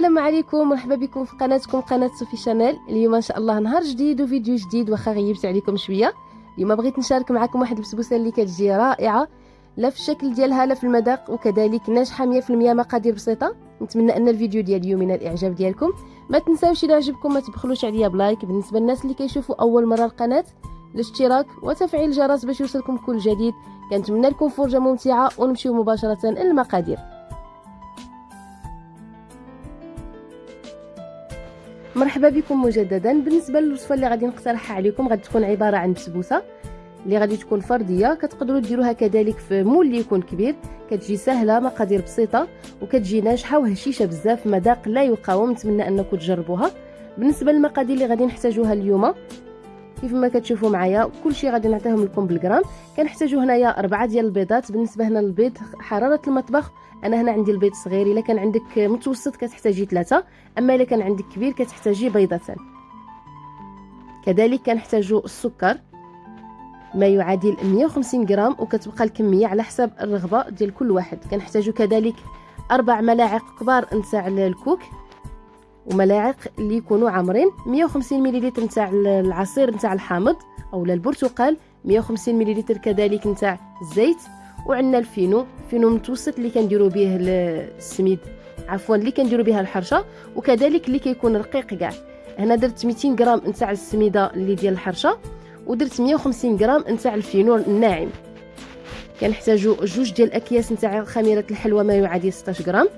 السلام عليكم مرحبا بكم في قناتكم قناة صوفي شانيل. اليوم إن شاء الله نهار جديد وفيديو جديد واخا غيبت عليكم شوية. اليوم بغيت نشارك معكم واحد البسبوسة اللي كتجي رائعة لا في الشكل ديالها لا في المذاق وكذلك ناجحة 100% مقادير بسيطة. نتمنى أن الفيديو ديال اليوم من الإعجاب ديالكم. ما تنساوش إذا عجبكم ما تبخلوش عليا بلايك. بالنسبة للناس اللي كيشوفوا أول مرة القناة الاشتراك وتفعيل الجرس باش يوصلكم كل جديد. كنتمنى لكم فرجة ممتعة ونمشيو مباشرة للمقادير. مرحبا بكم مجددا. بالنسبة للوصفة اللي غادي نقترحها عليكم غادي تكون عبارة عن بسبوسه اللي غادي تكون فردية. كتقدروا ديروها كذلك في مول اللي يكون كبير. كتجي سهلة مقادير بسيطة وكتجي ناجحة وهشيشة بزاف مذاق لا يقاوم. نتمنى أنكم تجربوها. بالنسبة للمقادير اللي غادي نحتاجوها اليوم كيف ما كتشوفوا معايا كلشي غادي نعطيهم لكم بالغرام. كنحتاجو هنايا أربعة ديال البيضات. بالنسبة هنا للبيض حرارة المطبخ. أنا هنا عندي البيض صغير. إلا كان عندك متوسط كتحتاجي ثلاثة. أما إلا كان عندك كبير كتحتاجي بيضتان. كذلك كنحتاجو السكر. ما يعادل 150 غرام. وكتبقى الكمية على حسب الرغبة ديال كل واحد. كنحتاجو كذلك أربع ملاعق كبار نتاع الكوك. وملاعق اللي يكونوا عامرين. 150 ملل نتاع العصير نتاع الحامض اولا البرتقال 150 ملل كذلك نتاع الزيت. وعندنا الفينو فينو متوسط اللي كنديروا به السميد عفوا اللي كنديروا بها الحرشة. وكذلك اللي كيكون رقيق كاع. هنا درت 200 غرام نتاع السميدة اللي ديال الحرشة ودرت 150 غرام نتاع الفينو الناعم. كنحتاجو جوج ديال الاكياس نتاع خميرة الحلوى ما يعادل 16 غرام.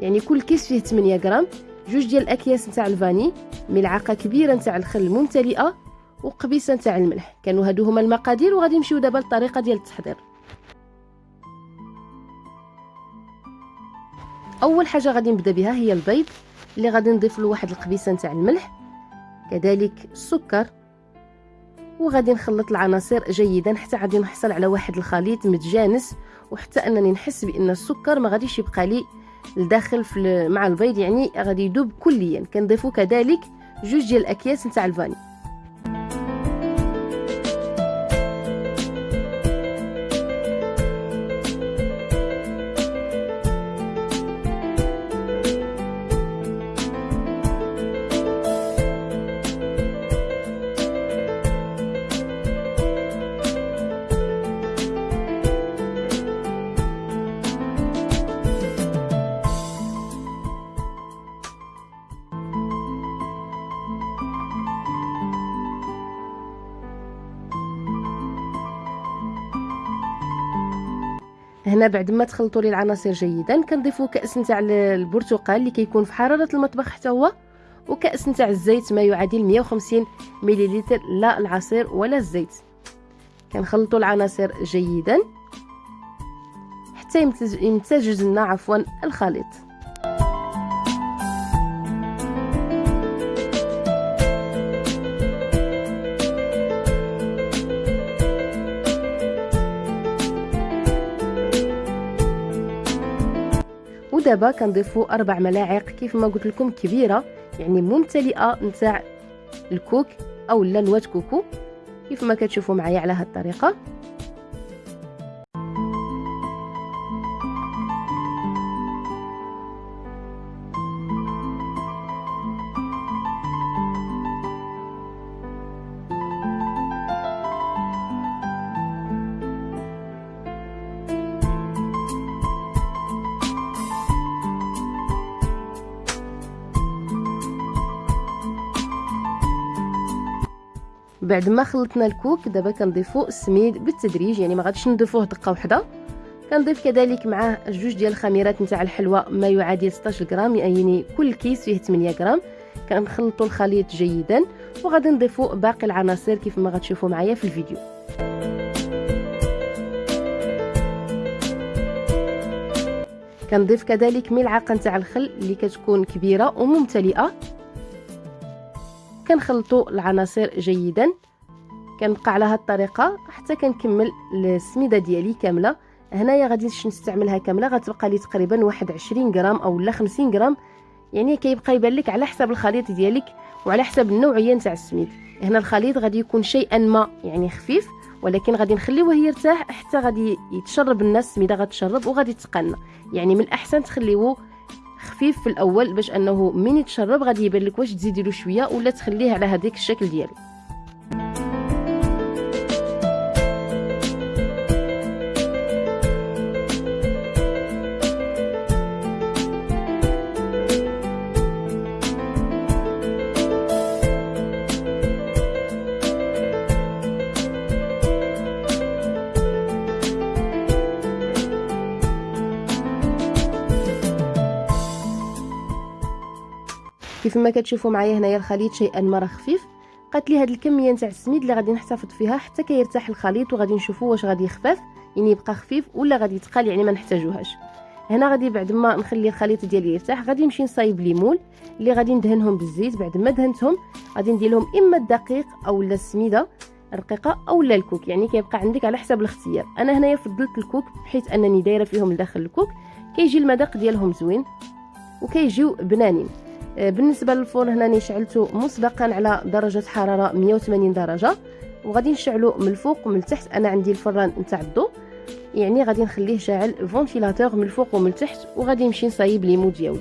يعني كل كيس فيه 8 غرام. جوج ديال الأكياس نتاع ال vanille ملعقة كبيرة نتاع الخل الممتلئه وقبيصة نتاع الملح. كانوا هادو هما المقادير وغادي نمشيو دابا للطريقة ديال التحضير. أول حاجة غادي نبدأ بها هي البيض اللي غادي نضيف له واحد القبيصة نتاع الملح كذلك السكر وغادي نخلط العناصر جيدا حتى غادي نحصل على واحد الخليط متجانس وحتى أنني نحس بأن السكر ما غاديش يبقى لي الداخل في مع البيض يعني غادي يذوب كليا. كنضيفو كذلك جوج ديال الأكياس نتاع الفاني هنا بعد ما تخلطوا لي العناصر جيدا كنضيفوا كأس نتاع البرتقال اللي كيكون في حرارة المطبخ حتى هو وكأس نتاع الزيت ما يعادل 150 مليلتر لا العصير ولا الزيت. كنخلطوا العناصر جيدا حتى يمتزج لنا عفوا الخليط. ودابا كنضيفوا أربع ملاعق كيف ما قلت لكم كبيرة يعني ممتلئة نتاع الكوك أو لا نواة كوكو كيف ما كتشوفوا معايا على هذه الطريقة. بعد ما خلطنا الكوك دابا كنضيفو السميد بالتدريج يعني ما غاديش نضيفوه دقة واحدة كنضيف كذلك معاه جوج ديال الخميرات نتاع الحلوى ما يعادل 16 غرام يعني كل كيس فيه 8 غرام. كنخلطوا الخليط جيدا وغادي نضيفوا باقي العناصر كيف ما غتشوفوا معايا في الفيديو. كنضيف كذلك ملعقة نتاع الخل اللي كتكون كبيرة وممتلئة. كنخلطوا العناصر جيدا. كنبقى على هذه الطريقة حتى كنكمل السميدة ديالي كاملة. هنايا غادي نستعملها كاملة غتبقى لي تقريبا واحد 20 غرام أو لا 50 غرام. يعني كيبقى يبان لك على حسب الخليط ديالك وعلى حسب النوعية نتاع السميد. هنا الخليط غادي يكون شيئا ما يعني خفيف ولكن غادي نخليوه يرتاح حتى غادي يتشرب الناس السميدة غتشرب وغادي تقنى. يعني من الأحسن تخليوه خفيف في الأول باش أنه من يتشرب غادي يبان لك واش تزيدي له شوية ولا تخليه على هذاك الشكل ديالو كيف ما كتشوفوا معايا هنايا الخليط شيئا ما راه خفيف. قالت لي هاد الكمية نتاع السميد اللي غادي نحتفظ فيها حتى كيرتاح الخليط وغادي نشوفوا واش غادي يخفف يعني يبقى خفيف ولا غادي يتقال يعني ما نحتاجوهاش. هنا غادي بعد ما نخلي الخليط ديالي يرتاح غادي نمشي نصايب ليمون اللي غادي ندهنهم بالزيت. بعد ما دهنتهم غادي ندير لهم إما الدقيق أو السميدة رقيقه أو الكوك يعني كيبقى عندك على حسب الاختيار. أنا هنايا فضلت الكوك بحيث أنني دايرة فيهم لداخل الكوك. كيجي المذاق ديالهم زوين وكيجيو بنانين. بالنسبة للفرن هنا شعلته مسبقا على درجة حرارة 180 درجة. وغادي نشعلو من الفوق ومن التحت. أنا عندي الفران نتاع الضوء يعني غادي نخليه شاعل فونتيلاتور من الفوق ومن التحت. وغادي نمشي نصايب ليمو ديالي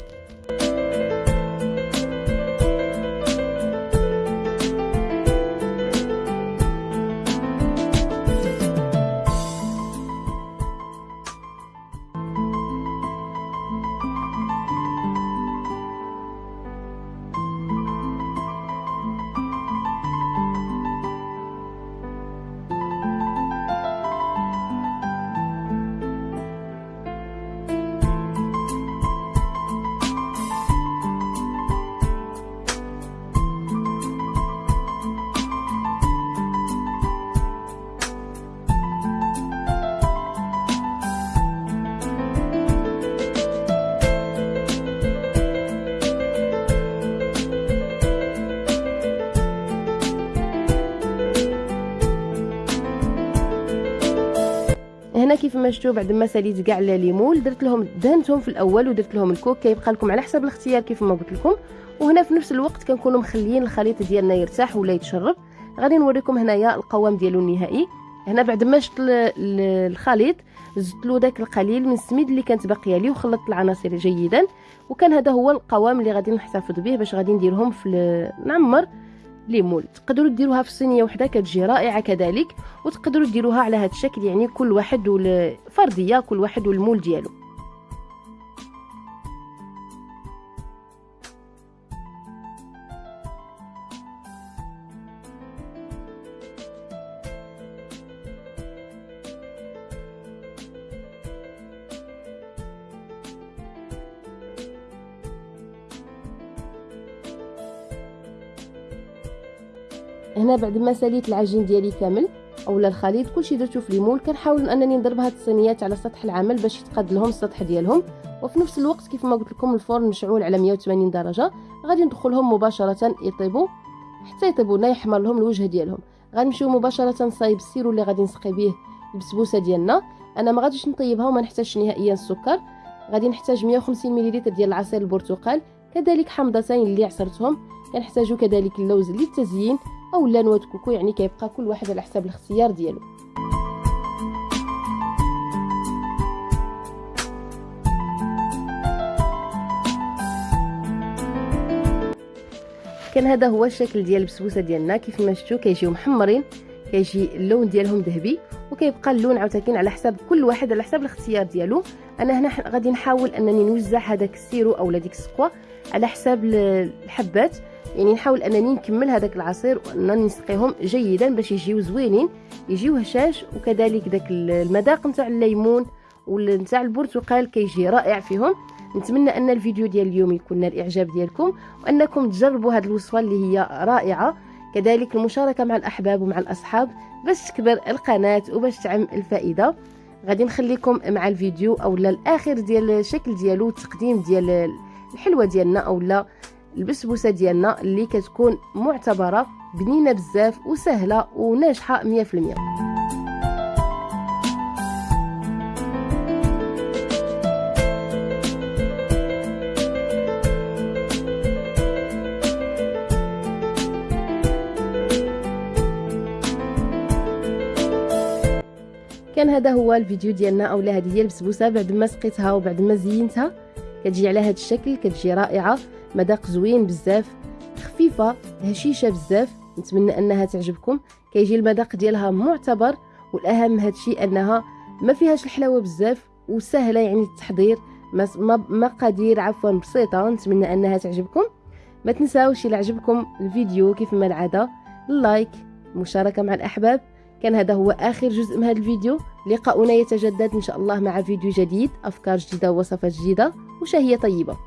هنا كيف ما شفتوا بعد ما ساليت كاع الليمون درت لهم دهنتهم في الأول ودرت لهم الكوك كيبقى لكم على حسب الاختيار كيف ما قلت لكم. وهنا في نفس الوقت كنكونوا مخليين الخليط ديالنا يرتاح ولا يتشرب. غادي نوريكم هنايا القوام ديالو النهائي. هنا بعد ما شفت الخليط زدت له داك القليل من السميد اللي كانت باقية لي وخلطت العناصر جيدا. وكان هذا هو القوام اللي غادي نحتفظ به باش غادي نديرهم في نعمر ليمون تقدروا ديروها في صينية وحدة كتجي رائعة كذلك وتقدروا ديروها على هذا الشكل يعني كل واحد والفرديه كل واحد والمول ديالو. هنا بعد ما ساليت العجين ديالي كامل أولا الخليط كلشي درتو في les moules كنحاول أنني نضرب هاد الصينيات على سطح العمل باش يتقاد لهم السطح ديالهم. وفي نفس الوقت كيف ما قلت لكم الفرن مشعول على 180 درجة غادي ندخلهم مباشرة يطيبوا حتى يطيبوا لنا يحمر لهم الوجه ديالهم. غنمشيو مباشرة نصايب ال sirop اللي غادي نسقي به البسبوسة ديالنا. أنا ما غاديش نطيبها وما نحتاجش نهائيا السكر. غادي نحتاج 150 ملل ديال عصير البرتقال كذلك حمضتين اللي عصرتهم. كنحتاجو كذلك اللوز للتزيين. أو لا نواه كوكو يعني كيبقى كل واحد على حساب الاختيار ديالو. كان هذا هو الشكل ديال البسبوسة ديالنا. كيف ما شفتوا كيجيو محمرين كيجي اللون ديالهم ذهبي وكيبقى اللون عاوتاني على حساب كل واحد على حساب الاختيار ديالو. أنا هنا غادي نحاول أنني نوزع هذاك السيرو اولا ديك السقوه على حساب الحبات. يعني نحاول أنني نكمل هذاك العصير وانني نسقيهم جيدا باش يجيو زوينين. يجيو هشاش وكذلك داك المذاق نتاع الليمون ونتاع البرتقال كيجي رائع فيهم. نتمنى أن الفيديو ديال اليوم يكون نال الإعجاب ديالكم وأنكم تجربوا هذه الوصفة اللي هي رائعة. كذلك المشاركة مع الأحباب ومع الأصحاب باش تكبر القناة وباش تعم الفائدة. غادي نخليكم مع الفيديو أولا الآخر ديال الشكل ديالو التقديم ديال الحلوة ديالنا أولا. البسبوسة ديالنا اللي كتكون معتبرة بنينة بزاف وسهلة وناجحة 100% كان هذا هو الفيديو ديالنا اولا هذه هي البسبوسة بعد ما سقيتها وبعد ما زينتها. كتجي على هذا الشكل كتجي رائعة. مذاق زوين بزاف خفيفة هشيشة بزاف. نتمنى أنها تعجبكم. كيجي المذاق ديالها معتبر والأهم هذا الشيء أنها ما فيهاش الحلاوة بزاف وسهلة يعني التحضير مقادير عفوا بسيطة. نتمنى أنها تعجبكم. ما تنساوش إلى عجبكم الفيديو كيف ما العادة اللايك مشاركة مع الأحباب. كان هذا هو آخر جزء من هذا الفيديو. لقاؤنا يتجدد إن شاء الله مع فيديو جديد أفكار جديدة ووصفات جديدة وشهية طيبة.